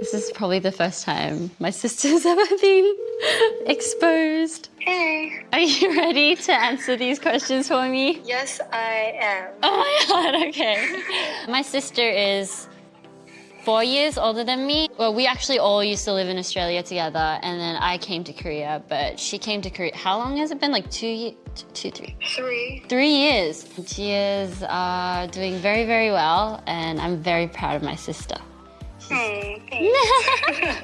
This is probably the first time my sister's ever been exposed. Hey. Are you ready to answer these questions for me? Yes, I am. Oh my god, okay. my sister is four years older than me. Well, we actually all used to live in Australia together, and then I came to Korea, but she came to Korea. How long has it been? Like two, ye- t- two, three, Three. three years. She is uh, doing very, very well, and I'm very proud of my sister. Hmm, thanks.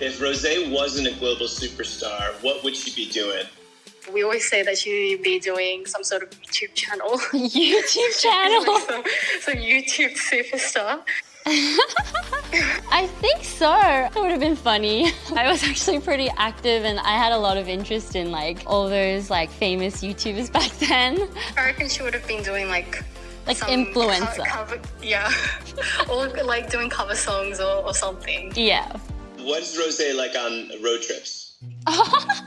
If Rosé wasn't a global superstar, what would she be doing? we always say that she'd be doing some sort of YouTube channel. YouTube channel. some, some YouTube superstar. I think so. It would have been funny. I was actually pretty active and I had a lot of interest in like all those like famous YouTubers back then. I reckon she would have been doing like Like some influencer. co- cover, yeah, or like doing cover songs or, or something. Yeah. What is Rosé like on road trips? Oh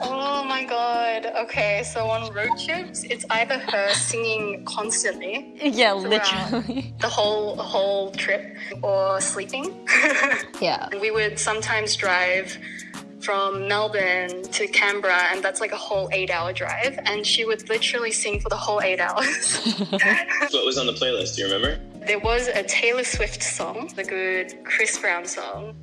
my god. Okay, so on road trips, it's either her singing constantly yeah, literally. the whole whole trip, or sleeping. Yeah. we would sometimes drive from Melbourne to Canberra, and that's like a whole eight-hour drive. And she would literally sing for the whole eight hours. What was on the playlist? Do you remember? there was a Taylor Swift song, the good Chris Brown song.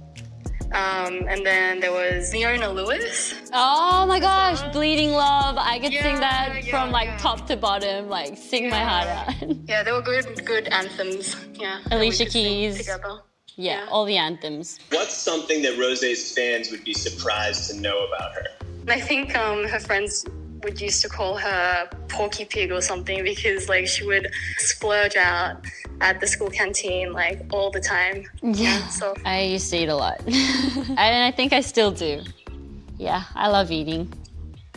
Um, and then there was Leona Lewis. Oh my gosh, Bleeding Love. I could sing that yeah, from like yeah. top to bottom, like sing my heart out. Yeah, they were good, good anthems. Yeah. Alicia Keys. Yeah, Yeah. all the anthems. What's something that Rosé's fans would be surprised to know about her? I think um, her friends would used to call her Porky Pig or something because like she would splurge out at the school canteen like all the time. Yeah. So I used to eat a lot. and I think I still do. Yeah, I love eating.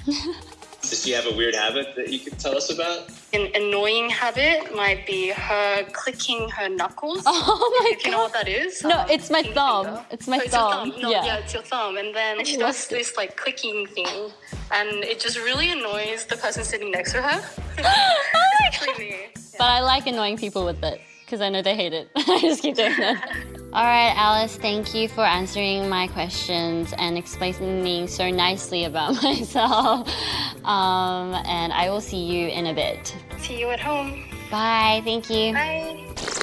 Does she have a weird habit that you could tell us about? an annoying habit might be her clicking her knuckles. Oh my if you know what that is. No, um, it's my thumb. finger. It's my Oh, your thumb. No, Yeah. yeah. it's your thumb. And then she love does this like clicking thing, and it just really annoys the person sitting next to her. Especially me. But I like annoying people with it because I know they hate it. I just keep doing that. All right, Alice, thank you for answering my questions and explaining so nicely about myself. Um, and I will see you in a bit. See you at home. Bye, thank you. Bye.